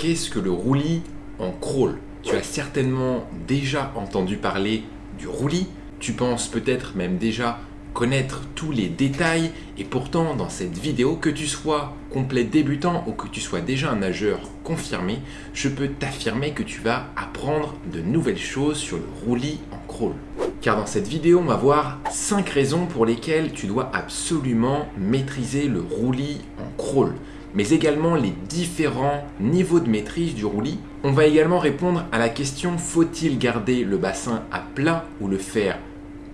qu'est-ce que le roulis en crawl? Tu as certainement déjà entendu parler du roulis, tu penses peut-être même déjà connaître tous les détails. Et pourtant dans cette vidéo, que tu sois complet débutant ou que tu sois déjà un nageur confirmé, je peux t'affirmer que tu vas apprendre de nouvelles choses sur le roulis en crawl. Car dans cette vidéo, on va voir 5 raisons pour lesquelles tu dois absolument maîtriser le roulis en crawl mais également les différents niveaux de maîtrise du roulis. On va également répondre à la question faut-il garder le bassin à plat ou le faire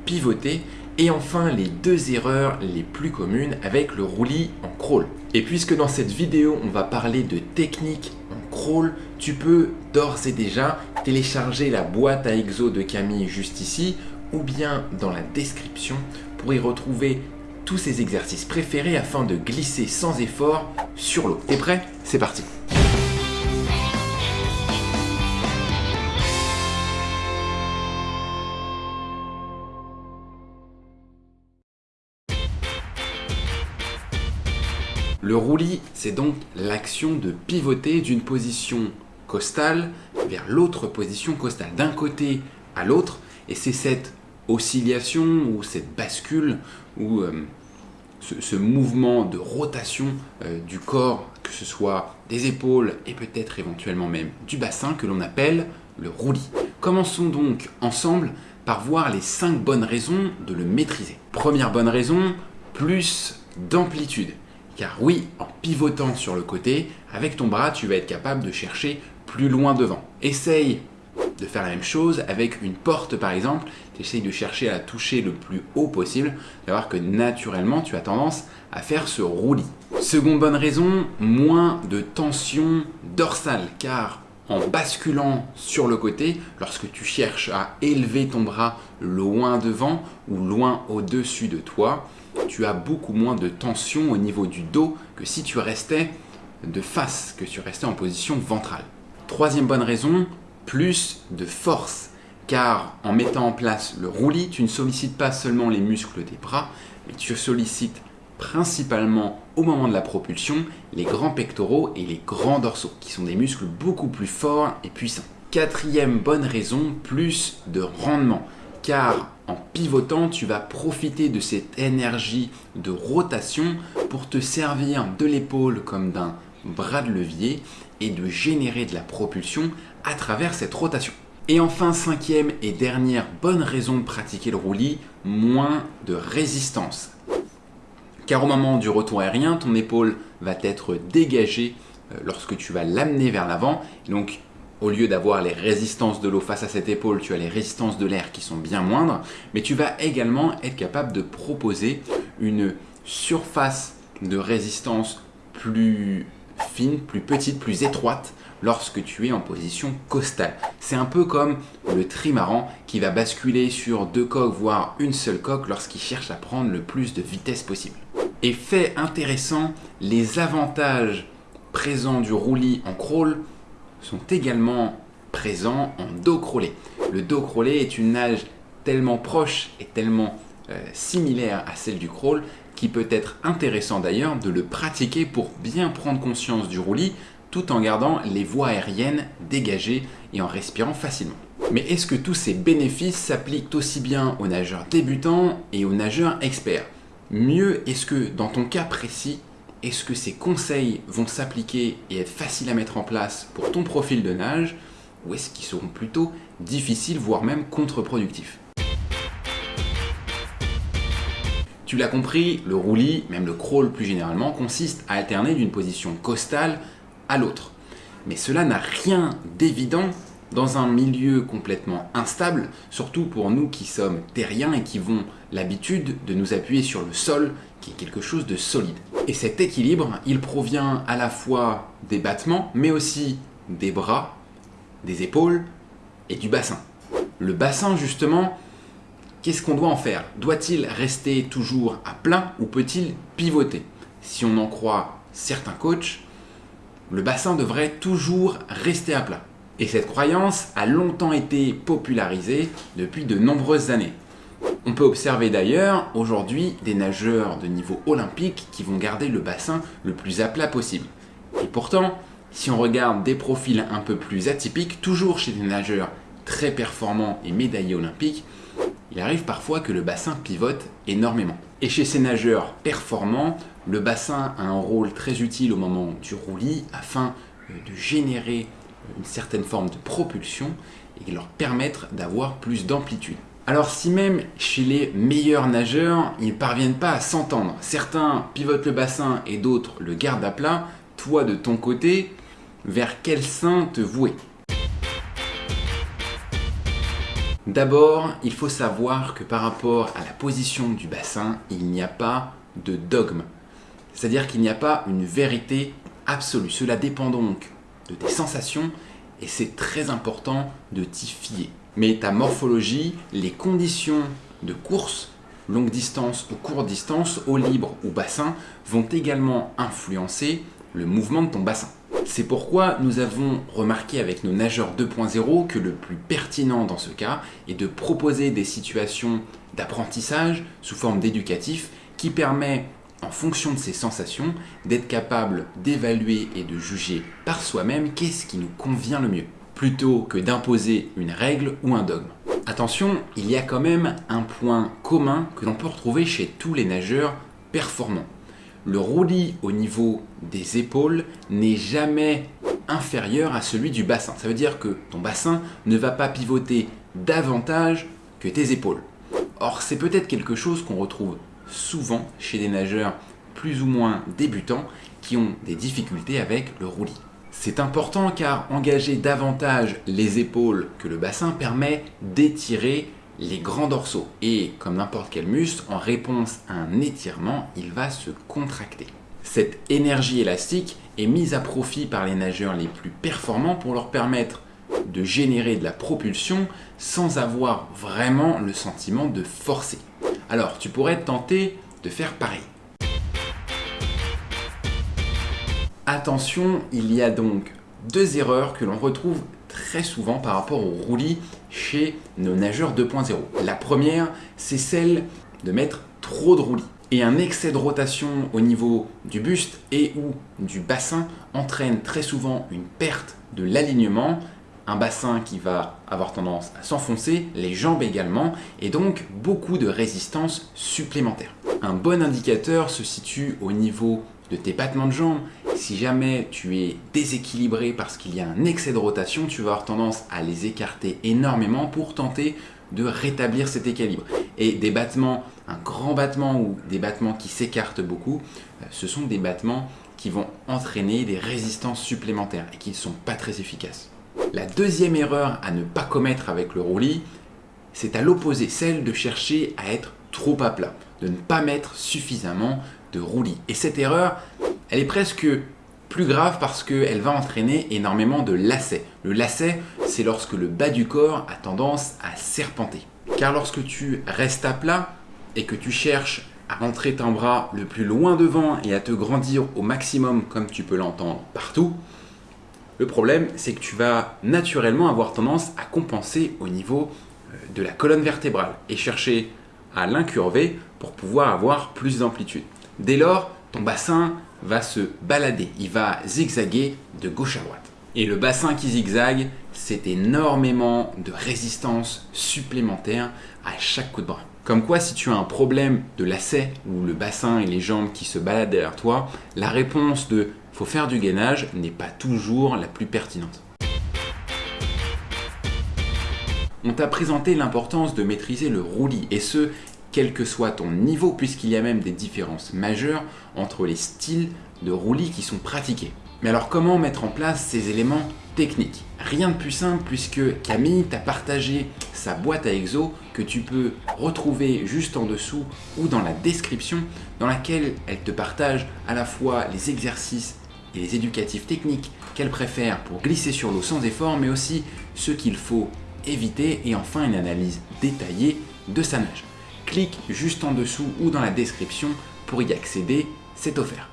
pivoter? Et enfin les deux erreurs les plus communes avec le roulis en crawl. Et puisque dans cette vidéo on va parler de technique en crawl, tu peux d'ores et déjà télécharger la boîte à exo de Camille juste ici ou bien dans la description pour y retrouver tous ces exercices préférés afin de glisser sans effort sur l'eau. T'es prêt? C'est parti. Le roulis, c'est donc l'action de pivoter d'une position costale vers l'autre position costale, d'un côté à l'autre, et c'est cette oscillation ou cette bascule ou euh, ce, mouvement de rotation euh, du corps, que ce soit des épaules et peut-être éventuellement même du bassin que l'on appelle le roulis. Commençons donc ensemble par voir les 5 bonnes raisons de le maîtriser. Première bonne raison, plus d'amplitude. Car oui, en pivotant sur le côté, avec ton bras, tu vas être capable de chercher plus loin devant. Essaye de faire la même chose avec une porte par exemple, tu essayes de chercher à toucher le plus haut possible, tu voir que naturellement tu as tendance à faire ce roulis. Seconde bonne raison, moins de tension dorsale car en basculant sur le côté, lorsque tu cherches à élever ton bras loin devant ou loin au-dessus de toi, tu as beaucoup moins de tension au niveau du dos que si tu restais de face, que tu restais en position ventrale. Troisième bonne raison, plus de force. Car en mettant en place le roulis, tu ne sollicites pas seulement les muscles des bras, mais tu sollicites principalement au moment de la propulsion les grands pectoraux et les grands dorsaux, qui sont des muscles beaucoup plus forts et puissants. Quatrième bonne raison, plus de rendement. Car en pivotant, tu vas profiter de cette énergie de rotation pour te servir de l'épaule comme d'un bras de levier et de générer de la propulsion à travers cette rotation. Et enfin, cinquième et dernière bonne raison de pratiquer le roulis, moins de résistance. Car au moment du retour aérien, ton épaule va être dégagée euh, lorsque tu vas l'amener vers l'avant. Donc, au lieu d'avoir les résistances de l'eau face à cette épaule, tu as les résistances de l'air qui sont bien moindres. Mais tu vas également être capable de proposer une surface de résistance plus fine, plus petite, plus étroite lorsque tu es en position costale. C'est un peu comme le trimaran qui va basculer sur deux coques, voire une seule coque lorsqu'il cherche à prendre le plus de vitesse possible. Et fait intéressant, les avantages présents du roulis en crawl sont également présents en dos crawlé. Le dos crawlé est une nage tellement proche et tellement euh, similaire à celle du crawl qui peut être intéressant d'ailleurs de le pratiquer pour bien prendre conscience du roulis tout en gardant les voies aériennes dégagées et en respirant facilement. Mais est-ce que tous ces bénéfices s'appliquent aussi bien aux nageurs débutants et aux nageurs experts? Mieux, est-ce que dans ton cas précis, est-ce que ces conseils vont s'appliquer et être faciles à mettre en place pour ton profil de nage ou est-ce qu'ils seront plutôt difficiles, voire même contre-productifs? Tu l'as compris, le roulis, même le crawl plus généralement, consiste à alterner d'une position costale à l'autre. Mais cela n'a rien d'évident dans un milieu complètement instable, surtout pour nous qui sommes terriens et qui avons l'habitude de nous appuyer sur le sol, qui est quelque chose de solide. Et cet équilibre, il provient à la fois des battements, mais aussi des bras, des épaules et du bassin. Le bassin, justement, qu'est-ce qu'on doit en faire? Doit-il rester toujours à plat ou peut-il pivoter? Si on en croit certains coachs, le bassin devrait toujours rester à plat. Et cette croyance a longtemps été popularisée depuis de nombreuses années. On peut observer d'ailleurs aujourd'hui des nageurs de niveau olympique qui vont garder le bassin le plus à plat possible. Et pourtant, Si on regarde des profils un peu plus atypiques, toujours chez des nageurs très performants et médaillés olympiques, il arrive parfois que le bassin pivote énormément. Et chez ces nageurs performants, le bassin a un rôle très utile au moment du roulis afin euh, de générer une certaine forme de propulsion et leur permettre d'avoir plus d'amplitude. Alors si même chez les meilleurs nageurs, ils ne parviennent pas à s'entendre, certains pivotent le bassin et d'autres le gardent à plat, toi de ton côté, vers quel sein te vouer? D'abord, il faut savoir que par rapport à la position du bassin, il n'y a pas de dogme. C'est-à-dire qu'il n'y a pas une vérité absolue. Cela dépend donc de tes sensations et c'est très important de t'y fier. Mais ta morphologie, les conditions de course, longue distance ou courte distance, au libre ou bassin, vont également influencer le mouvement de ton bassin. C'est pourquoi nous avons remarqué avec nos nageurs 2.0 que le plus pertinent dans ce cas est de proposer des situations d'apprentissage sous forme d'éducatif qui permet, en fonction de ses sensations, d'être capable d'évaluer et de juger par soi-même qu'est-ce qui nous convient le mieux, plutôt que d'imposer une règle ou un dogme. Attention, il y a quand même un point commun que l'on peut retrouver chez tous les nageurs performants le roulis au niveau des épaules n'est jamais inférieur à celui du bassin. Ça veut dire que ton bassin ne va pas pivoter davantage que tes épaules. Or, c'est peut-être quelque chose qu'on retrouve souvent chez des nageurs plus ou moins débutants qui ont des difficultés avec le roulis. C'est important car engager davantage les épaules que le bassin permet d'étirer les grands dorsaux. Et comme n'importe quel muscle, en réponse à un étirement, il va se contracter. Cette énergie élastique est mise à profit par les nageurs les plus performants pour leur permettre de générer de la propulsion sans avoir vraiment le sentiment de forcer. Alors, tu pourrais tenter de faire pareil. Attention, il y a donc deux erreurs que l'on retrouve très souvent par rapport au roulis chez nos nageurs 2.0. La première, c'est celle de mettre trop de roulis. Et un excès de rotation au niveau du buste et ou du bassin entraîne très souvent une perte de l'alignement, un bassin qui va avoir tendance à s'enfoncer, les jambes également, et donc beaucoup de résistance supplémentaire. Un bon indicateur se situe au niveau de tes battements de jambes. Si jamais tu es déséquilibré parce qu'il y a un excès de rotation, tu vas avoir tendance à les écarter énormément pour tenter de rétablir cet équilibre. Et des battements, un grand battement ou des battements qui s'écartent beaucoup, euh, ce sont des battements qui vont entraîner des résistances supplémentaires et qui ne sont pas très efficaces. La deuxième erreur à ne pas commettre avec le roulis, c'est à l'opposé, celle de chercher à être trop à plat, de ne pas mettre suffisamment de roulis. Et cette erreur, elle est presque plus grave parce qu'elle va entraîner énormément de lacets. Le lacet, c'est lorsque le bas du corps a tendance à serpenter. Car lorsque tu restes à plat et que tu cherches à rentrer ton bras le plus loin devant et à te grandir au maximum comme tu peux l'entendre partout, le problème c'est que tu vas naturellement avoir tendance à compenser au niveau euh, de la colonne vertébrale et chercher à l'incurver pour pouvoir avoir plus d'amplitude. Dès lors, bassin va se balader, il va zigzaguer de gauche à droite. Et le bassin qui zigzague, c'est énormément de résistance supplémentaire à chaque coup de bras. Comme quoi, si tu as un problème de lacet ou le bassin et les jambes qui se baladent derrière toi, la réponse de faut faire du gainage n'est pas toujours la plus pertinente. On t'a présenté l'importance de maîtriser le roulis et ce, quel que soit ton niveau, puisqu'il y a même des différences majeures entre les styles de roulis qui sont pratiqués. Mais alors comment mettre en place ces éléments techniques? Rien de plus simple puisque Camille t'a partagé sa boîte à exo que tu peux retrouver juste en dessous ou dans la description dans laquelle elle te partage à la fois les exercices et les éducatifs techniques qu'elle préfère pour glisser sur l'eau sans effort mais aussi ce qu'il faut éviter et enfin une analyse détaillée de sa nage clique juste en dessous ou dans la description pour y accéder, c'est offert.